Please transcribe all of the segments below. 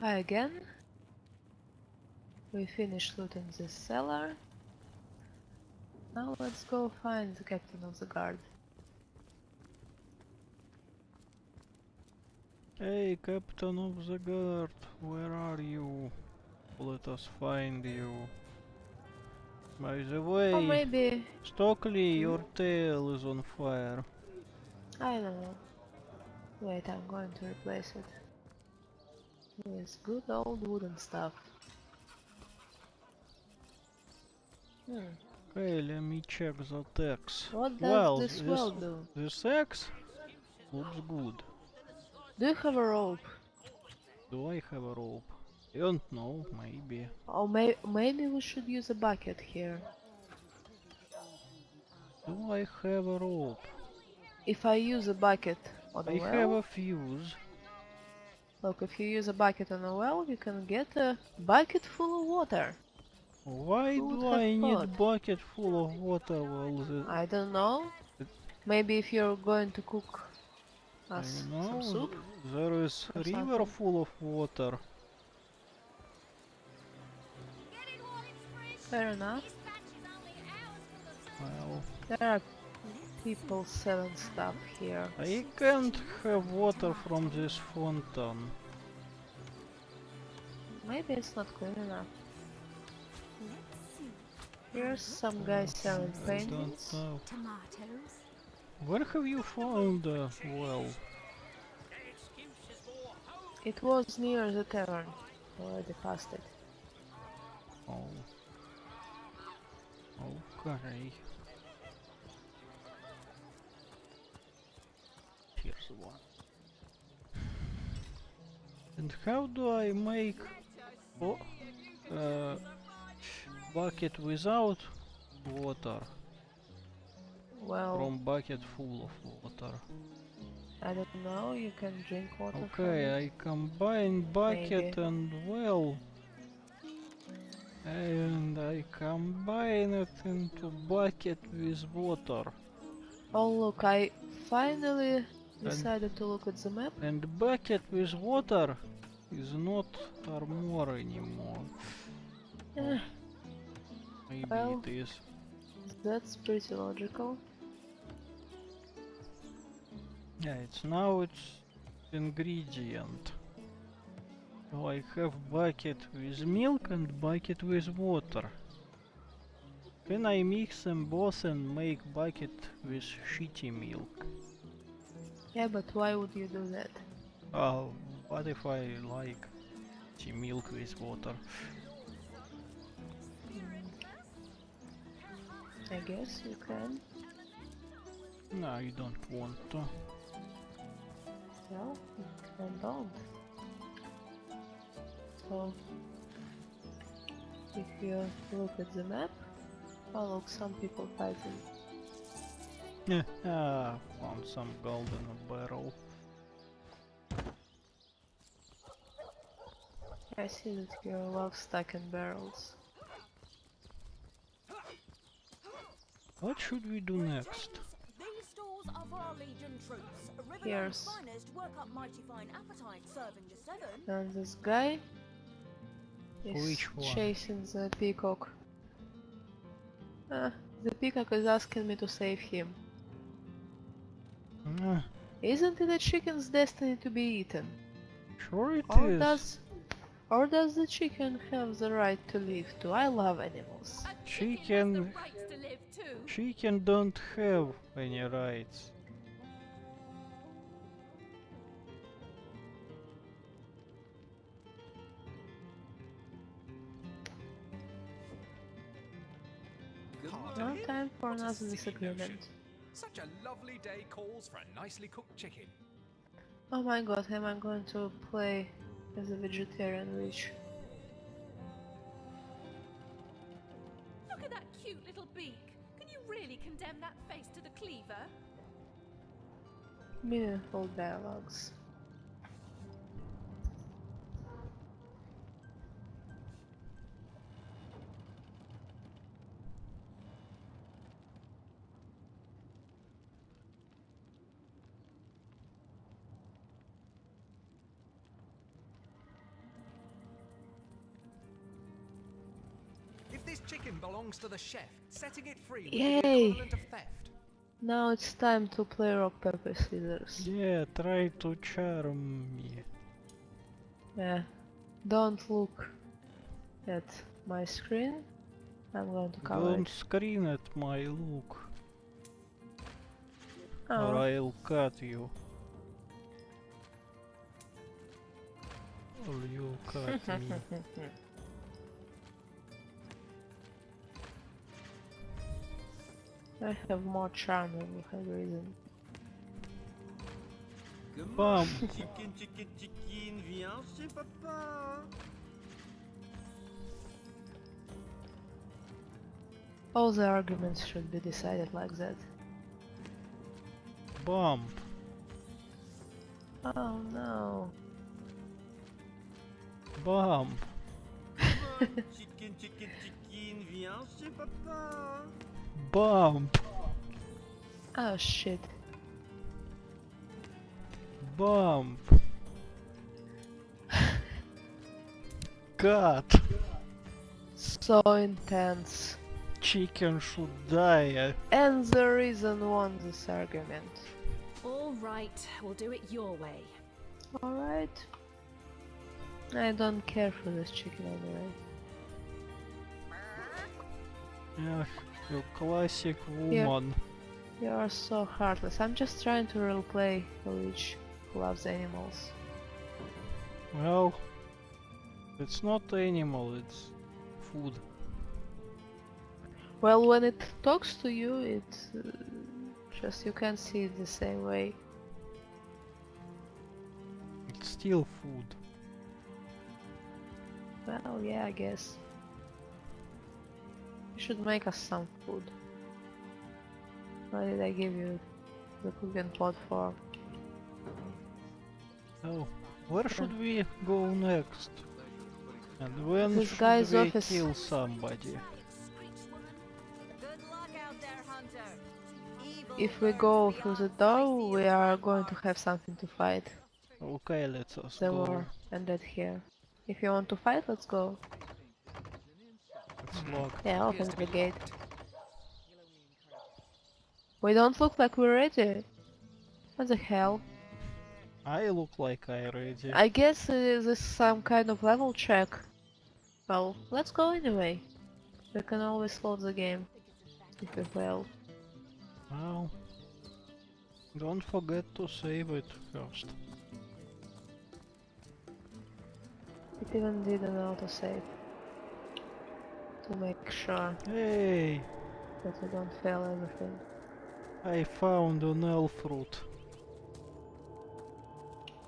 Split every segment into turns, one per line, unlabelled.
Hi again. We finished looting the cellar. Now let's go find the captain of the guard.
Hey, Captain of the Guard, where are you? Let us find you. By the way,
Or maybe
Stockley, your tail is on fire.
I don't know. Wait, I'm going to replace it with good old wooden stuff. Hmm.
Okay, let me check the text.
What does
well,
this well do?
This X looks good.
Do you have a rope?
Do I have a rope? I don't know, maybe.
Or may maybe we should use a bucket here.
Do I have a rope?
If I use a bucket on a
I
well,
have a fuse.
Look, if you use a bucket on a well, you can get a bucket full of water.
Why
Who
do I need
thought?
bucket full of water the...
I don't know. Maybe if you're going to cook
I
us
know,
some soup.
there is
or
river
something.
full of water.
Fair enough.
Well,
There are people selling stuff here.
I can't have water from this fountain.
Maybe it's not clean enough. Here's some guy selling paintings.
Tomatoes.
Where have you found the well?
It was near the tavern. Already passed it.
Oh. Okay. Here's one. And how do I make oh, uh, bucket without water
Well,
from bucket full of water?
I don't know. You can drink water from
Okay,
it.
I combine bucket
Maybe.
and well. And I combine it into bucket with water.
Oh look, I finally decided to look at the map.
And bucket with water is not armor anymore.
Eh,
Maybe
well.
it is.
that's pretty logical.
Yeah, it's now it's ingredient. So I have bucket with milk and bucket with water. Can I mix them both and make bucket with shitty milk?
Yeah, but why would you do that?
Oh, what if I like shitty milk with water?
I guess you can.
No, you don't want to.
Well, then don't. So, if you look at the map, oh look, some people fighting.
Yeah, ah, found some gold in a barrel.
I see that you love stacking barrels.
What should we do next?
These stores are for our Legion troops. Riverland's
Here's-
finest work up mighty fine appetite serving the seven.
And this guy is
Which one?
chasing the peacock. Ah, the peacock is asking me to save him.
Ah,
Isn't it a chicken's destiny to be eaten?
sure it
Or
is.
does or does the chicken have the right to live too? I love animals.
Chicken-
has to live too.
Chicken don't have any rights.
No time for another disagreement.
Such a lovely day calls for a nicely cooked chicken.
Oh my god, am I going to play as a vegetarian witch?
Look at that cute little beak. Can you really condemn that face to the cleaver?
Meaningful dialogues.
Belongs to the chef. Setting it free
Yay.
of theft.
Now it's time to play rock paper scissors.
Yeah, try to charm me.
Yeah. Don't look at my screen. I'm going to cover
Don't
it.
screen at my look, oh. or
Oh,
I'll cut you. Or you cut me.
I have more charm than you have reason.
Bam!
Chicken, chicken, chicken, viens chez papa.
All the arguments should be decided like that.
Bump!
Oh no.
Bump!
Chicken, chicken, chicken, viens chez papa.
Bump!
Oh shit.
Bump! God!
So intense.
Chicken should die.
And the reason won this argument.
All right, we'll do it your way.
Alright. I don't care for this chicken anyway.
Yeah, you classic
Yeah.
woman.
You are so heartless. I'm just trying to roleplay a witch who loves animals.
Well, it's not animal, it's food.
Well, when it talks to you, it uh, just you can't see it the same way.
It's still food.
Well, yeah, I guess. You should make us some food. What did I give you the cooking pot for?
Oh, where should we go next? And when
This
should
guy's
we
office.
kill somebody?
Good luck out there, Hunter. Evil
If we go through the door, we are going to have something to fight.
Okay, let's us
The
go.
war ended here. If you want to fight, let's go. Yeah, open the gate. We don't look like we're ready. What the hell?
I look like I ready.
I guess uh, this is some kind of level check. Well, let's go anyway. We can always load the game if we fail.
Well, don't forget to save it first.
It even did an autosave. To make sure
Hey,
that we don't fail everything.
I found an elf fruit.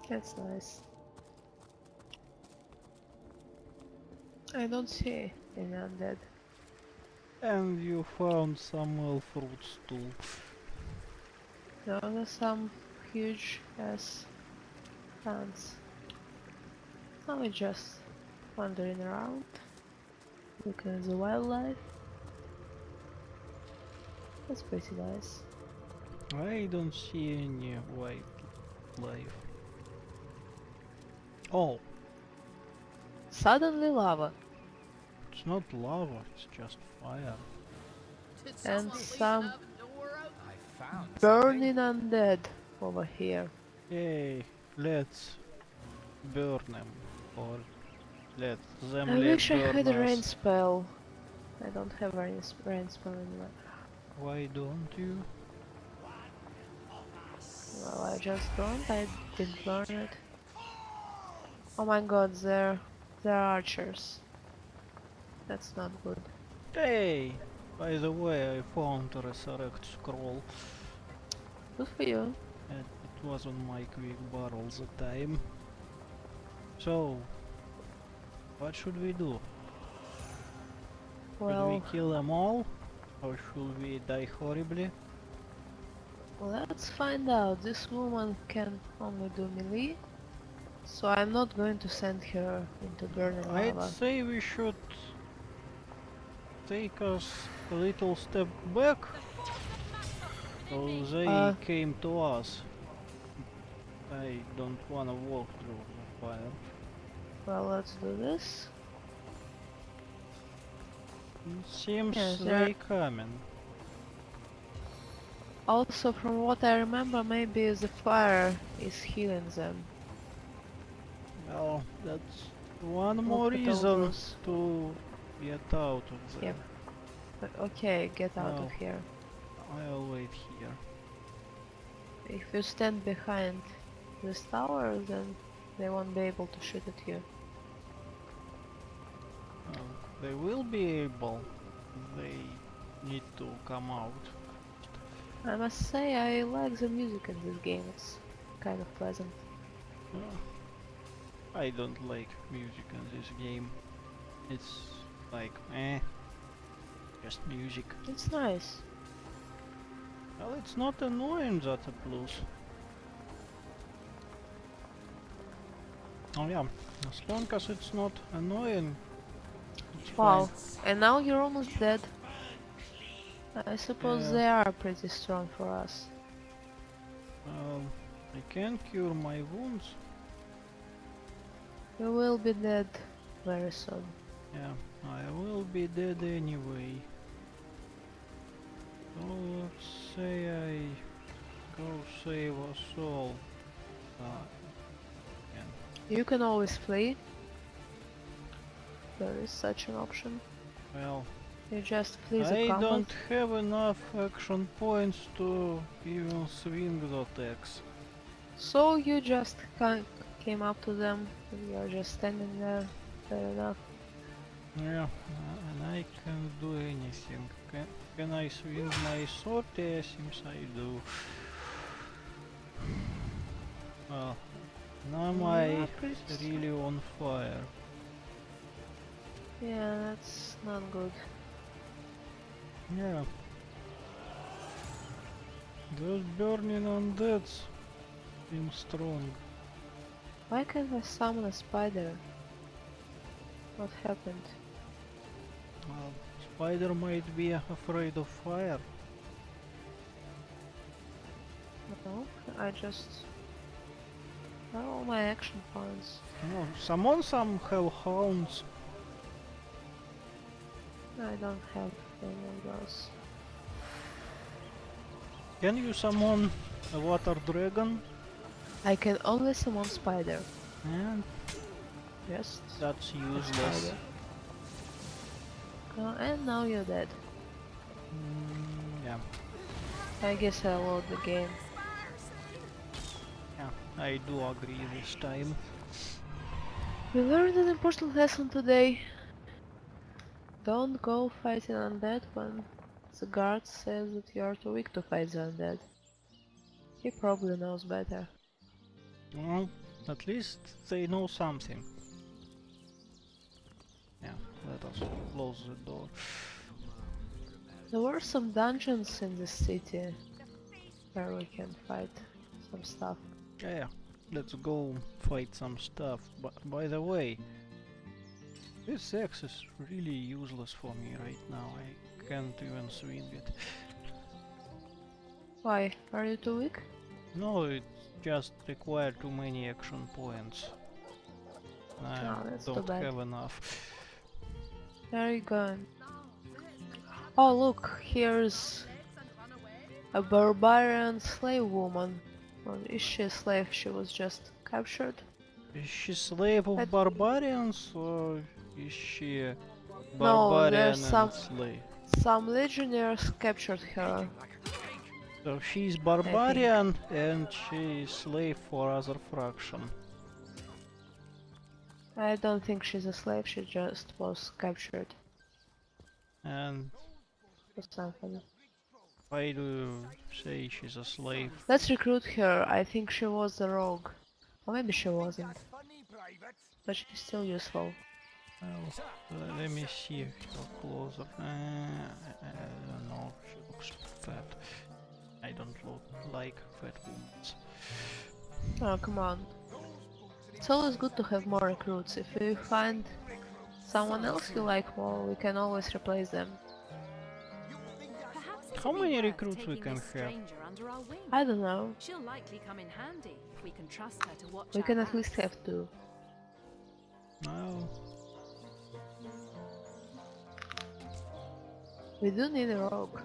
That's nice. I don't see any undead.
And you found some elf fruits too.
Those are some huge ass plants. Now we're just wandering around, looking at the wildlife. That's pretty nice.
I don't see any wildlife. Oh,
Suddenly lava
it's not lava, it's just fire.
and some
I found
burning undead over here.
Hey, let's burn them. Or let them
I wish I had a rain spell. I don't have a rain, rain spell anymore.
Why don't you?
Well, I just don't. I didn't learn it. Oh my god, they're they're archers. That's not good.
Hey! By the way, I found a resurrect scroll.
Good for you.
and it was on my quick bar all the time. So, what should we do? should we kill them all? Or should we die horribly?
let's find out. This woman can only do melee, so I'm not going to send her into burning
I'd
lava.
say we should take us a little step back. So they
Uh.
came to us. I don't wanna walk through the fire.
Well, let's do this.
Seems
they're-
they coming.
Also, from what I remember, maybe the fire is healing them.
Well, that's one
Look
more reason
those-
to get out of there.
Yep. Okay, get out
No.
of here.
I'll wait here.
If you stand behind this tower, then they won't be able to shoot at you.
They will be able. They need to come out.
I must say, I like the music in this game. It's kind of pleasant.
Uh, I don't like music in this game. It's like eh, just music.
It's nice.
Well, it's not annoying, that's a plus. Oh yeah, as long as it's not annoying,
Wow. And now you're almost dead. I suppose
Yeah.
they are pretty strong for us.
Well, I can cure my wounds.
You will be dead very soon.
Yeah, I will be dead anyway. So let's say I go save us all. Uh,
You can always flee. There is such an option.
well,
You just please
I
combat.
don't have enough action points to even swing the attacks.
So you just came up to them and you're just standing there. Fair enough.
Yeah, and I can't do anything. Can, can I swing my sword? Yeah, seems I do. Well, now mm, my
Yeah, pretty
really on fire.
Yeah, that's not good.
Yeah. Those burning undeads seem strong.
Why can't I summon a spider? What happened?
Well, spider might be afraid of fire.
No, I just... Where are all my action points?
No, summon some hellhounds.
I don't have any of those.
Can you summon a water dragon?
I can only summon spider.
And
Yes.
that's useless.
Uh, and now you're dead.
Mm, yeah,
I guess I'll load the game.
yeah, I do agree this time.
We learned an important lesson today. Don't go fighting undead when the guard says that you are too weak to fight the undead. He probably knows better.
Well, at least they know something. Yeah, let us close the door.
There were some dungeons in this city where we can fight some stuff.
Yeah, yeah, let's go fight some stuff. But by the way, this axe is really useless for me right now. I can't even swing it.
Why? Are you too weak?
No, it just requires too many action points. I
ah, that's too
don't have enough.
Where are you going? Oh look, here's a barbarian slave woman. Well, is she a slave? She was just captured?
Is she slave of
That-
barbarians or is she a
No, there's some-
slave?
Some legionnaires captured her.
So she's barbarian and she's slave for other fraction.
I don't think she's a slave, she just was captured
And
or something.
why do you say she's a slave?
Let's recruit her. I think she was a rogue. Or maybe she wasn't. But she's still useful.
Well, uh, let me see her closer. Uh, I don't know, she looks fat. I don't look like fat women.
Oh, come on. It's always good to have more recruits. If we find someone else you like more, we can always replace them.
How many recruits we can have?
stranger under our wing.
I don't know.
She'll likely come in handy if we can trust her to watch
We can at least have two.
Well,
We do need a rogue.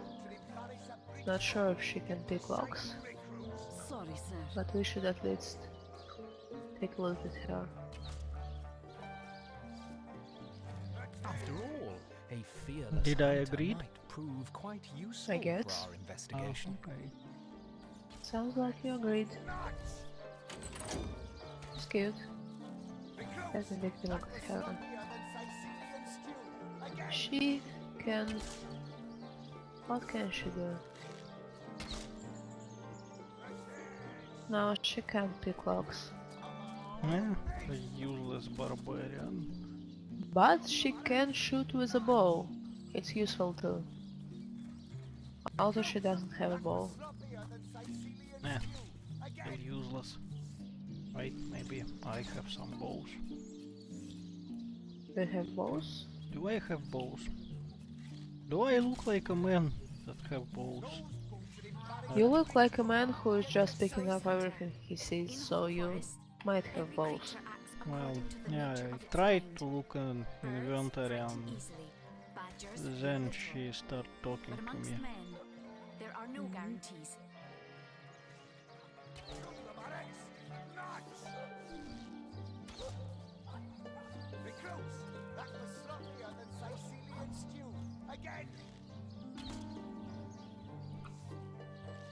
Not sure if she can pick locks,
Sorry, sir.
but we should at least take a look at her.
After all, a fearless
Did I
agree?
agreed?
prove quite useful
guess.
for our investigation.
Oh, okay.
Sounds like you agreed. It's cute. Let me take a look at her. She can... What can she do? No, she can't pick locks.
Yeah, a useless barbarian.
But she can shoot with a bow. It's useful too. Although she doesn't have a bow.
Yeah, they're useless. Wait, maybe I have some bows.
Do you have bows?
Do I have bows? Do I look like a man that have balls?
You look like a man who is just picking up everything he sees, so you might have balls.
Well, yeah, I tried to look in inventory and then she started talking
But
to
amongst
me.
men, there are no guarantees.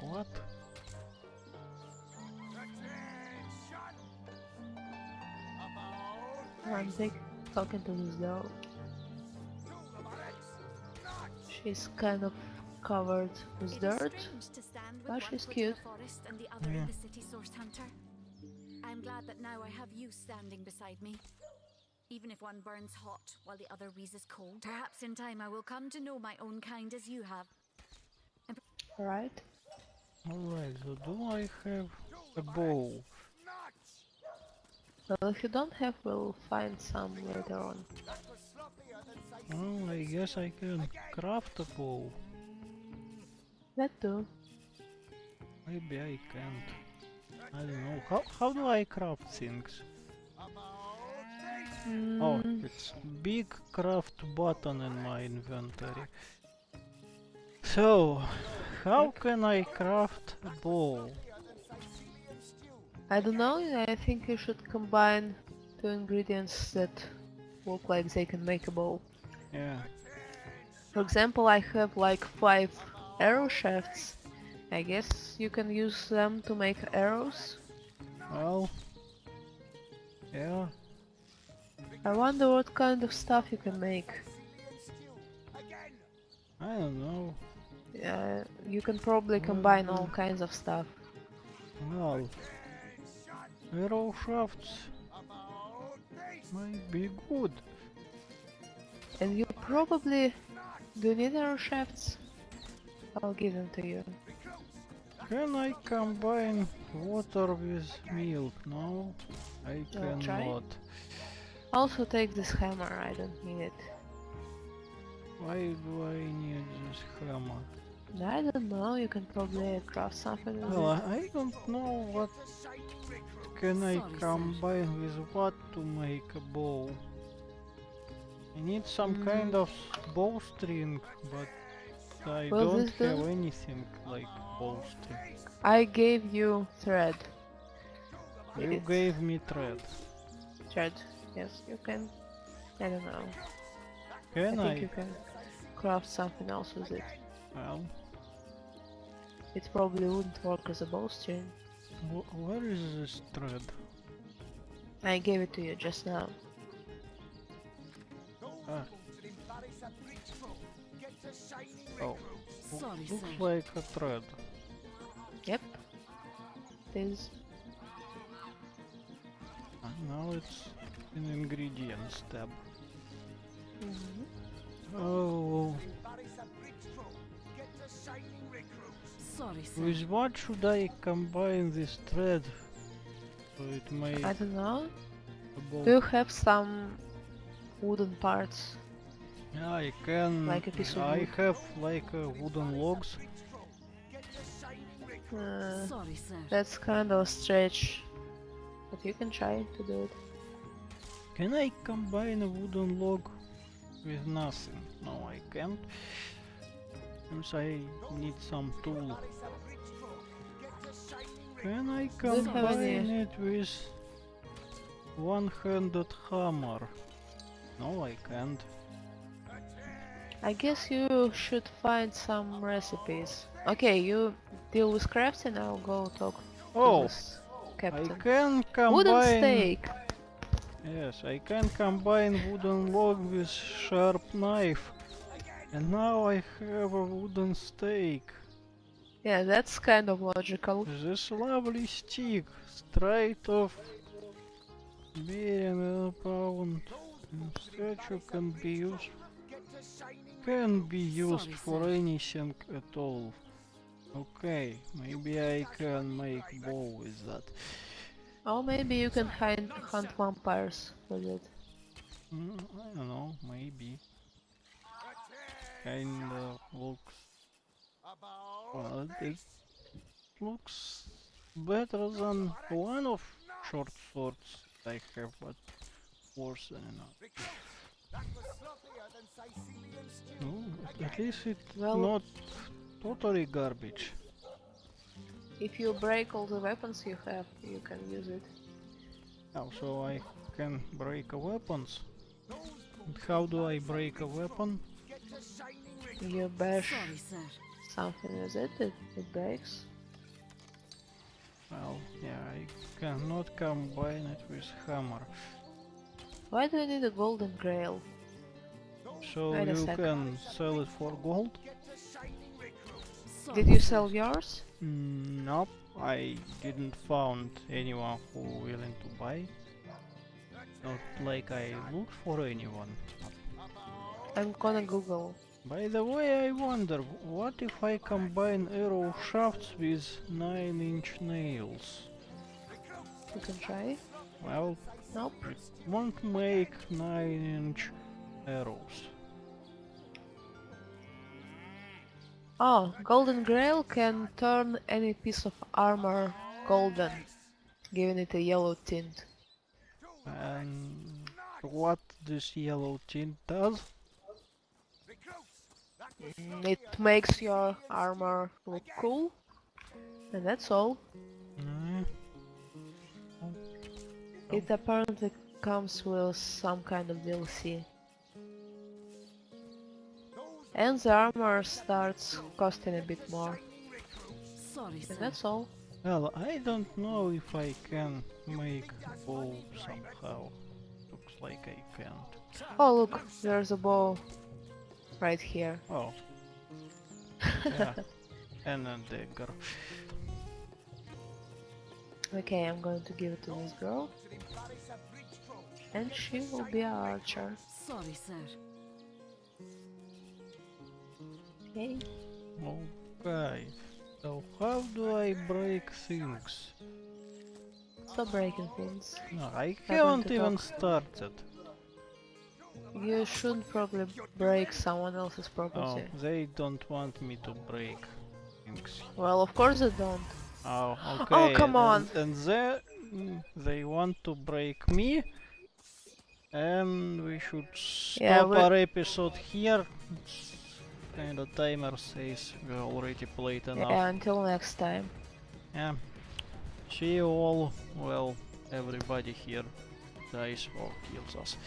What?
I'm take, talking to this girl. She's kind of covered with dirt.
strange to
but
ah,
she's cute.
the and the other
Yeah.
in the city source hunter. I'm glad that now I have you standing beside me. Even if one burns hot while the other wheezes cold, perhaps in time I will come to know my own kind as you have.
Alright.
Alright, so do I have a bow?
Well, if you don't have, we'll find some later on.
Well, I guess I can craft a bow.
That too.
Maybe I can't. I don't know. How, how do I craft things? Oh,
Mm,
it's big craft button in my inventory. So, how can I craft a bow?
I don't know, I think you should combine two ingredients that look like they can make a ball.
Yeah.
For example, I have like five arrow shafts. I guess you can use them to make arrows.
Well. Yeah.
I wonder what kind of stuff you can make.
I don't know.
Uh, you can probably combine all kinds of stuff.
Well. Arrow shafts might be good.
And you probably do need arrow shafts? I'll give them to you.
Can I combine water with milk? No, I
I'll try.
Cannot.
Also take this hammer, I don't need it.
Why do I need this hammer?
I don't know, you can probably craft something with
Well,
it.
I I don't know what can I
Sorry, sir.
combine with what to make a bow. I need some
Mm.
kind of bowstring, but I
Well,
don't have
does-
anything like bowstring.
I gave you thread.
You
It's
gave me thread.
thread. Yes, you can. I don't know.
Can
I
I?
think you can craft something else with it.
Well,
It probably wouldn't work as a bowstring.
where is this thread?
I gave it to you just now.
Ah. Oh,
Sorry,
looks
sir.
like a thread.
Yep. It is.
Ah, Now it's in ingredients tab.
Mhm.
Oh,
Sorry, sir.
with what should I combine this thread? So it may
I don't know. Do you have some wooden parts?
Yeah, I can.
Like a piece of
I
wood?
have like uh, wooden logs.
Uh,
Sorry, sir.
that's kind of a stretch. But you can try to do it.
Can I combine a wooden log with nothing? No, I can't. Seems I need some tool. Can I
Don't have any-
combine it with one-handed hammer? No, I can't.
I guess you should find some recipes. Okay, you deal with crafting, I'll go talk to
Oh,
this
I
captain.
can combine.
Wooden stake!
Yes, I can combine wooden log with sharp knife. And now I have a wooden stake.
Yeah, that's kind of logical.
This lovely stick, straight off bearing a pound and statue can be used can be used for anything at all. Okay, maybe I can make bow with that.
Or maybe you can hind, hunt vampires with it.
Mm, I don't know, maybe. Kinda looks. Well, it looks better than one of short swords I have, but worse than enough. Oh, at least it's
Well-
not totally garbage.
If you break all the weapons you have, you can use it.
Oh, so I can break a weapons. And how do I break a weapon?
You bash
Sorry,
something with it, it, it breaks.
Well, yeah, I cannot combine it with hammer.
Why do you need a golden grail?
So
Wait
you
sec.
can sell it for gold?
Sorry,
Did you sell yours?
Mm, nope, I didn't found anyone who willing to buy. Not like I looked for anyone.
I'm gonna Google.
By the way, I wonder, what if I combine arrow shafts with 9 inch nails?
You can try.
Well,
Nope.
it won't make 9 inch arrows.
Oh, golden grail can turn any piece of armor golden, giving it a yellow tint.
And what this yellow tint does?
Mm, It makes your armor look cool, and that's all.
Mm,
It apparently comes with some kind of DLC. And the armor starts costing a bit more.
Sorry, sir.
And that's all.
Well, I don't know if I can make a bow somehow. Looks like I can't.
Oh look, there's a bow right here.
Oh. Yeah. and a dagger.
Okay, I'm going to give it to this girl. And she will be an archer.
Sorry, sir.
Okay.
Okay. So how do I break things?
Stop breaking things.
No, I
I
haven't even
talk.
started.
You shouldn't probably break someone else's
Oh,
property.
they don't want me to break things.
Well, of course they don't.
Oh, okay.
Oh, come on.
And, and they, mm, they want to break me. And we should stop
Yeah,
our episode here. It's kind of timer says we already played enough.
Yeah, until next time.
Yeah. See you all. Well, everybody here dies or kills us.